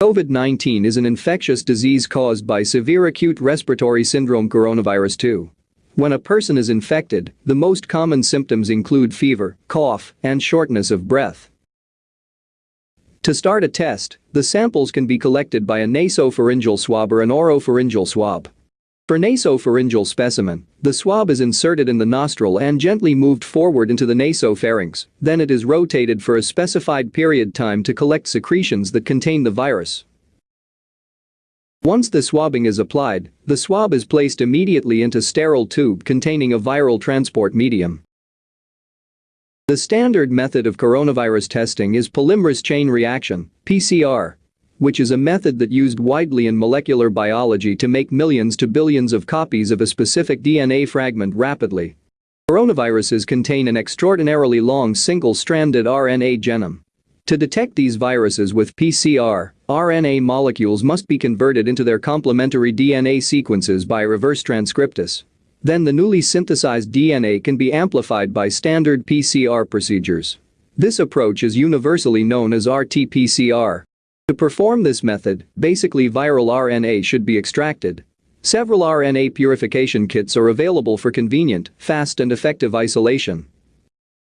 COVID-19 is an infectious disease caused by severe acute respiratory syndrome coronavirus 2. When a person is infected, the most common symptoms include fever, cough, and shortness of breath. To start a test, the samples can be collected by a nasopharyngeal swab or an oropharyngeal swab. For nasopharyngeal specimen, the swab is inserted in the nostril and gently moved forward into the nasopharynx, then it is rotated for a specified period time to collect secretions that contain the virus. Once the swabbing is applied, the swab is placed immediately into sterile tube containing a viral transport medium. The standard method of coronavirus testing is polymerase chain reaction, PCR, which is a method that used widely in molecular biology to make millions to billions of copies of a specific DNA fragment rapidly. Coronaviruses contain an extraordinarily long single-stranded RNA genome. To detect these viruses with PCR, RNA molecules must be converted into their complementary DNA sequences by reverse transcriptase. Then the newly synthesized DNA can be amplified by standard PCR procedures. This approach is universally known as RT-PCR. To perform this method, basically viral RNA should be extracted. Several RNA purification kits are available for convenient, fast and effective isolation.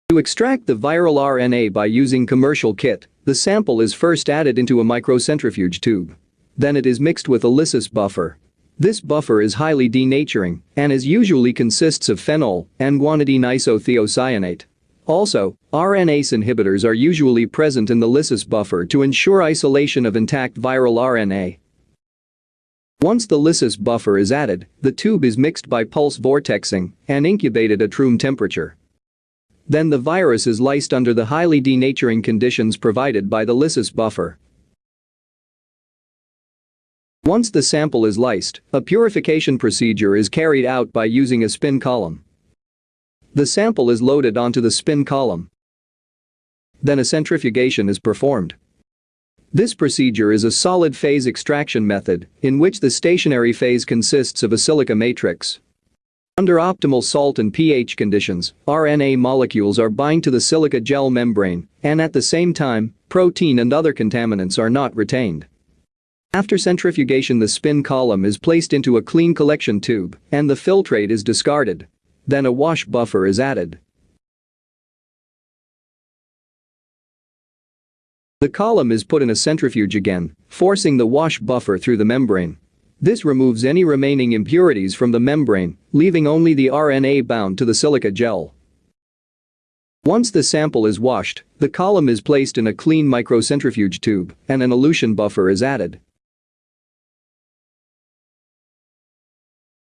To extract the viral RNA by using commercial kit, the sample is first added into a microcentrifuge tube. Then it is mixed with a lysis buffer. This buffer is highly denaturing and is usually consists of phenol and guanidine isothiocyanate. Also, RNase inhibitors are usually present in the lysis buffer to ensure isolation of intact viral RNA. Once the lysis buffer is added, the tube is mixed by pulse vortexing and incubated at room temperature. Then the virus is lysed under the highly denaturing conditions provided by the lysis buffer. Once the sample is lysed, a purification procedure is carried out by using a spin column. The sample is loaded onto the spin column. Then a centrifugation is performed. This procedure is a solid phase extraction method in which the stationary phase consists of a silica matrix. Under optimal salt and pH conditions, RNA molecules are bind to the silica gel membrane and at the same time, protein and other contaminants are not retained. After centrifugation the spin column is placed into a clean collection tube and the filtrate is discarded. Then a wash buffer is added. The column is put in a centrifuge again, forcing the wash buffer through the membrane. This removes any remaining impurities from the membrane, leaving only the RNA bound to the silica gel. Once the sample is washed, the column is placed in a clean microcentrifuge tube and an elution buffer is added.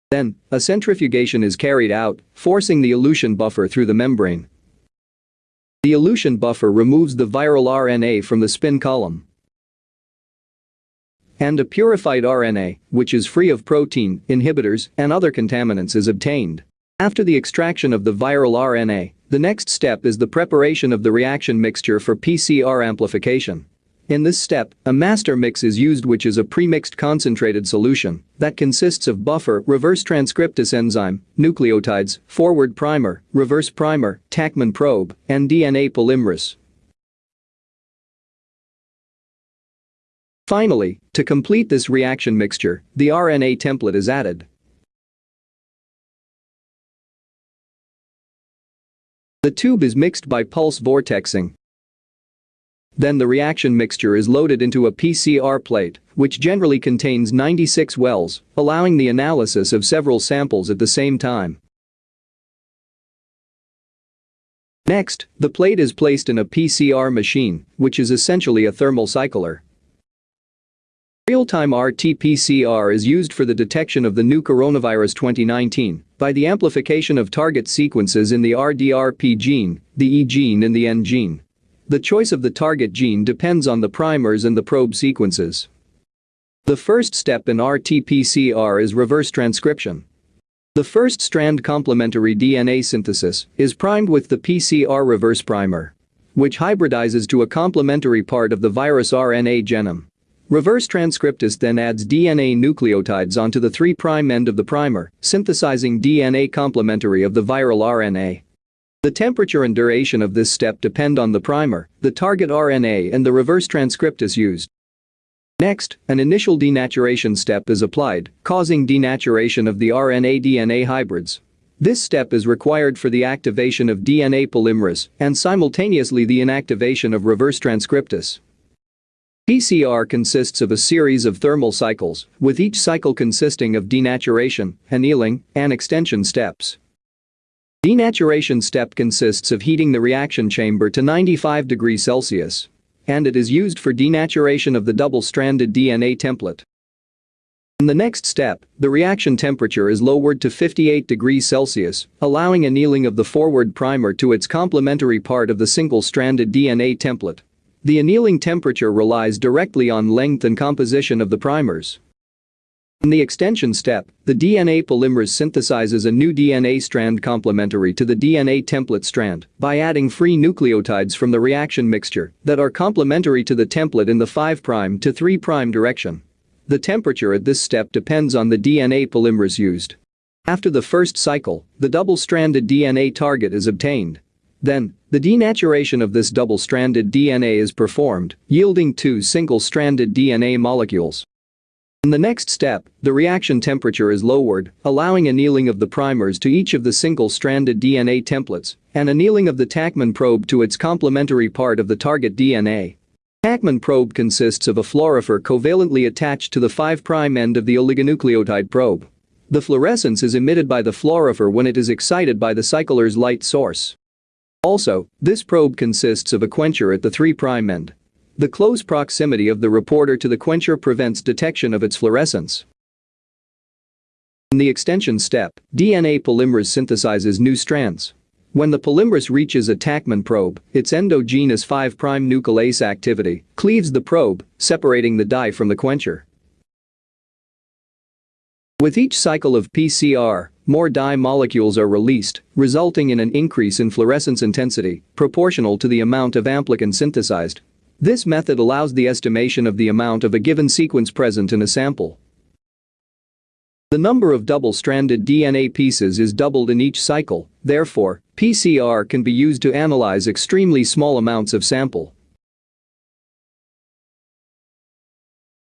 Then, a centrifugation is carried out, forcing the elution buffer through the membrane. The elution buffer removes the viral RNA from the spin column. And a purified RNA, which is free of protein, inhibitors, and other contaminants is obtained. After the extraction of the viral RNA, the next step is the preparation of the reaction mixture for PCR amplification. In this step, a master mix is used which is a premixed concentrated solution that consists of buffer, reverse transcriptase enzyme, nucleotides, forward primer, reverse primer, TaqMan probe, and DNA polymerase. Finally, to complete this reaction mixture, the RNA template is added. The tube is mixed by pulse vortexing then the reaction mixture is loaded into a PCR plate, which generally contains 96 wells, allowing the analysis of several samples at the same time. Next, the plate is placed in a PCR machine, which is essentially a thermal cycler. Real-time RT-PCR is used for the detection of the new coronavirus 2019 by the amplification of target sequences in the RDRP gene, the E gene and the N gene. The choice of the target gene depends on the primers and the probe sequences. The first step in RT-PCR is reverse transcription. The first strand complementary DNA synthesis is primed with the PCR reverse primer, which hybridizes to a complementary part of the virus RNA genome. Reverse transcriptase then adds DNA nucleotides onto the 3' end of the primer, synthesizing DNA complementary of the viral RNA. The temperature and duration of this step depend on the primer, the target RNA and the reverse transcriptase used. Next, an initial denaturation step is applied, causing denaturation of the RNA-DNA hybrids. This step is required for the activation of DNA polymerase and simultaneously the inactivation of reverse transcriptase. PCR consists of a series of thermal cycles, with each cycle consisting of denaturation, annealing, and extension steps. Denaturation step consists of heating the reaction chamber to 95 degrees Celsius and it is used for denaturation of the double-stranded DNA template. In the next step, the reaction temperature is lowered to 58 degrees Celsius, allowing annealing of the forward primer to its complementary part of the single-stranded DNA template. The annealing temperature relies directly on length and composition of the primers. In the extension step, the DNA polymerase synthesizes a new DNA strand complementary to the DNA template strand by adding free nucleotides from the reaction mixture that are complementary to the template in the 5' to 3' direction. The temperature at this step depends on the DNA polymerase used. After the first cycle, the double-stranded DNA target is obtained. Then, the denaturation of this double-stranded DNA is performed, yielding two single-stranded DNA molecules. In the next step, the reaction temperature is lowered, allowing annealing of the primers to each of the single-stranded DNA templates and annealing of the TaqMan probe to its complementary part of the target DNA. TaqMan probe consists of a fluorophore covalently attached to the 5' end of the oligonucleotide probe. The fluorescence is emitted by the fluorophore when it is excited by the cycler's light source. Also, this probe consists of a quencher at the 3' end. The close proximity of the reporter to the quencher prevents detection of its fluorescence. In the extension step, DNA polymerase synthesizes new strands. When the polymerase reaches a TaqMan probe, its endogenous 5' nuclease activity cleaves the probe, separating the dye from the quencher. With each cycle of PCR, more dye molecules are released, resulting in an increase in fluorescence intensity proportional to the amount of amplicon synthesized. This method allows the estimation of the amount of a given sequence present in a sample. The number of double-stranded DNA pieces is doubled in each cycle, therefore, PCR can be used to analyze extremely small amounts of sample.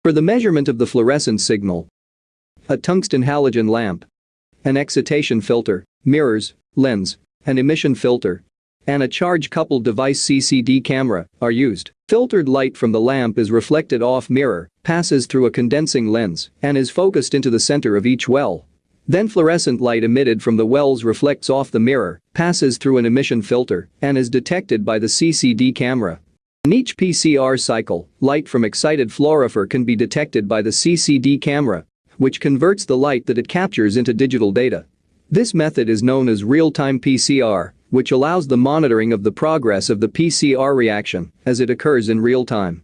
For the measurement of the fluorescence signal, a tungsten halogen lamp, an excitation filter, mirrors, lens, an emission filter, and a charge-coupled device CCD camera are used. Filtered light from the lamp is reflected off mirror, passes through a condensing lens, and is focused into the center of each well. Then fluorescent light emitted from the wells reflects off the mirror, passes through an emission filter, and is detected by the CCD camera. In each PCR cycle, light from excited fluorophore can be detected by the CCD camera, which converts the light that it captures into digital data. This method is known as real-time PCR which allows the monitoring of the progress of the PCR reaction as it occurs in real time.